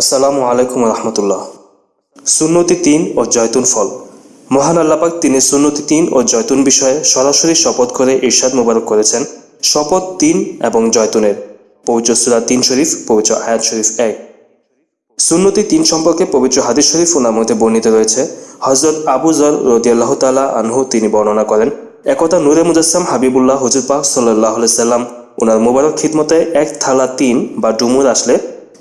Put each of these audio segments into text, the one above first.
আসসালামু আলাইকুম রহমতুল্লাহ। সুন্নতি তিন ও জয়তুন ফল। মহান আল্লাপাক তিনি সুন্নতি তিন ও জয়তুন বিষয়ে সরাসরি শপথ করে ইরশাদ মোবারক করেছেন। শপথ তিন এবং জয়তুনের। পবিত্র সুরা তিন শরীফ, পবিত্র আয়াত শরীফ এক। সুন্নতি তিন সম্পর্কে পবিত্র হাদিস শরীফ মধ্যে বর্ণিত রয়েছে। হজরত আবু জর রদিয়াল্লাহ তালা আনহু তিনি বর্ণনা করেন একতা নূরে মুজাসসাম হাবিবুল্লাহ হজুর পাক সাল্লাহ সাল্লাম ওনার মোবারক খিদমতে এক থালা তিন বা ডুমুর আসলে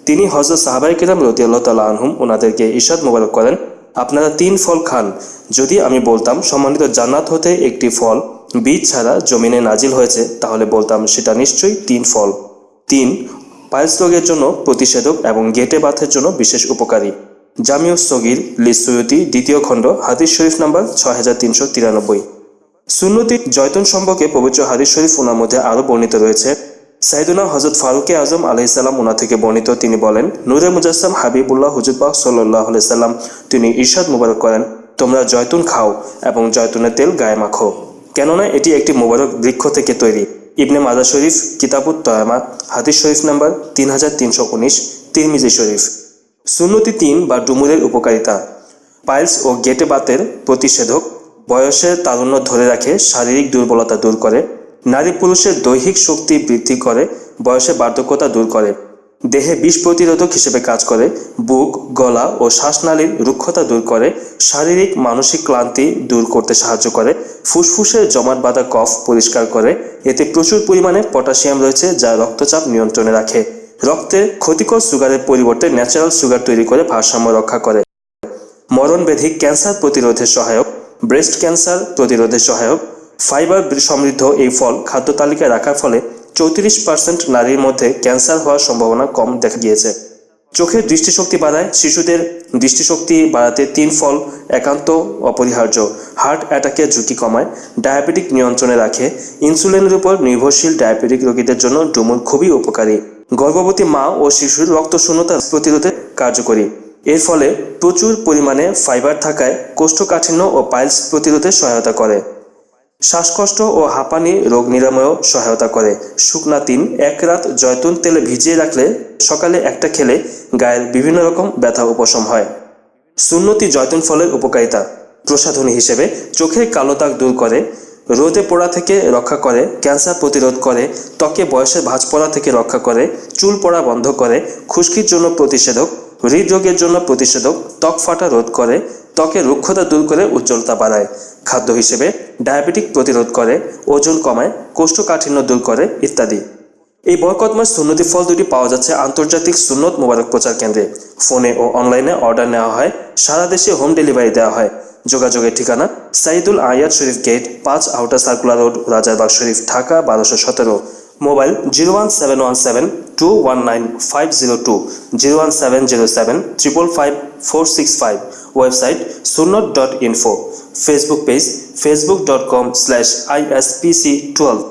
তিনি হজরত সাহাবাই কিরাম রদিয়াল্লাহ তালা আনহুম ওনাদেরকে ঈশাদ মোবারক করেন, আপনারা তিন ফল খান। যদি আমি বলতাম, সম্মানিত জান্নাত হতে একটি ফল বীজ ছাড়া জমিনে নাজিল হয়েছে, তাহলে বলতাম, সেটা নিশ্চয়ই তিন ফল। তিন পায়েস রোগের জন্য প্রতিষেধক এবং গেটে বাথের জন্য বিশেষ উপকারী। জামিউ সগির, লিসুয়তি, দ্বিতীয় খণ্ড, হাদিস শরীফ নাম্বার ছয় হাজার তিনশো তিরানব্বই। সুন্নতি জয়তন সম্পর্কে পবিত্র হাদিস শরীফ ওনার মধ্যে আরও বর্ণিত রয়েছে সাইদুনা হজরত ফারুকে আজম আলহিসাল্লাম ওনা থেকে বর্ণিত, তিনি বলেন, নূরে মুজাসসাম হাবিবুল্লাহ হুজুরবাহ সাল্লাহ সাল্লাম, তিনি ঈর্ষাদ মুবারক করেন, তোমরা জয়তুন খাও এবং জয়তুনের তেল গায়ে মাখো। কেননা এটি একটি মোবারক বৃক্ষ থেকে তৈরি। ইবনে মাজা শরীফ, কিতাবুত তয়ামা হাদিস শরীফ নাম্বার তিন হাজার তিনশো উনিশ, তিরমিজি শরীফ। সুন্নতি তিন বা ডুমুরের উপকারিতা। পাইলস ও গেটে বাতের প্রতিষেধক বয়সের তারুণ্য ধরে রাখে, শারীরিক দুর্বলতা দূর করে নারী পুরুষের দৈহিক শক্তি বৃদ্ধি করে বয়সে বার্ধক্যতা দূর করে, দেহে বিষ প্রতিরোধক হিসেবে কাজ করে, বুক, গলা ও শ্বাসনালীর রুক্ষতা দূর করে, শারীরিক, মানসিক ক্লান্তি দূর করতে সাহায্য করে ফুসফুসের জমাট বাঁধা কফ পরিষ্কার করে, এতে প্রচুর পরিমাণে পটাশিয়াম রয়েছে যা রক্তচাপ নিয়ন্ত্রণে রাখে। রক্তে ক্ষতিকর সুগারের পরিবর্তে ন্যাচারাল সুগার তৈরি করে ভারসাম্য রক্ষা করে। মরণ মরণব্যাধি ক্যান্সার প্রতিরোধে সহায়ক ব্রেস্ট ক্যান্সার প্রতিরোধে সহায়ক ফাইবার সমৃদ্ধ এই ফল খাদ্য তালিকায় রাখার ফলে চৌত্রিশ পার্সেন্ট নারীর মধ্যে ক্যান্সার হওয়ার সম্ভাবনা কম দেখা গিয়েছে। চোখের দৃষ্টিশক্তি বাড়ায়, শিশুদের দৃষ্টিশক্তি বাড়াতে তিন ফল একান্ত অপরিহার্য। হার্ট অ্যাটাকের ঝুঁকি কমায়, ডায়াবেটিক নিয়ন্ত্রণে রাখে, ইনসুলিনের উপর নির্ভরশীল ডায়াবেটিক রোগীদের জন্য ডুমুর খুবই উপকারী। গর্ভবতী মা ও শিশুর রক্ত শূন্যতা প্রতিরোধে কার্যকরী। এর ফলে প্রচুর পরিমাণে ফাইবার থাকায় কোষ্ঠকাঠিন্য ও পাইলস প্রতিরোধে সহায়তা করে। শ্বাসকষ্ট ও হাঁপানি রোগ নিরাময়েও সহায়তা করে। শুকনা তিন, এক রাত জয়তুন তেলে ভিজিয়ে রাখলে সকালে একটা খেলে গায়ের বিভিন্ন রকম ব্যথা উপশম হয়। সুন্নতি জয়তুন ফলের উপকারিতা। প্রসাধনী হিসেবে চোখের কালো দাগ দূর করে, রোদে পোড়া থেকে রক্ষা করে, ক্যান্সার প্রতিরোধ করে, ত্বকে বয়সের ভাঁজ পড়া থেকে রক্ষা করে, চুল পড়া বন্ধ করে, খুশকির জন্য প্রতিষেধক, হৃদরোগের জন্য প্রতিষেধক, ত্বক ফাটা রোধ করে ত্বকের রুক্ষতা দূর করে উজ্জ্বলতা বাড়ায়। খাদ্য হিসেবে ডায়াবেটিক প্রতিরোধ করে, ওজন কমায়, কোষ্ঠকাঠিন্য দূর করে, ইত্যাদি। এই বরকতময় সুন্নতি ফল দুটি পাওয়া যাচ্ছে আন্তর্জাতিক সুন্নত মোবারক প্রচার কেন্দ্রে। ফোনে ও অনলাইনে অর্ডার নেওয়া হয়, সারা দেশে হোম ডেলিভারি দেওয়া হয়। যোগাযোগের ঠিকানা সাইদুল আয়াত শরীফ গেট, পাঁচ outer circular road, Rajarbagh Sharif, Dhaka, বারোশো সতেরো। Mobile zero one seven one seven two one nine five zero two zero one seven zero seven five four six five website sunnat dot info facebook page facebook dot com slash ISPC twelve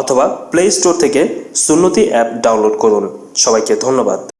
অথবা play store থেকে Sunnati app download করুন। সবাইকে ধন্যবাদ।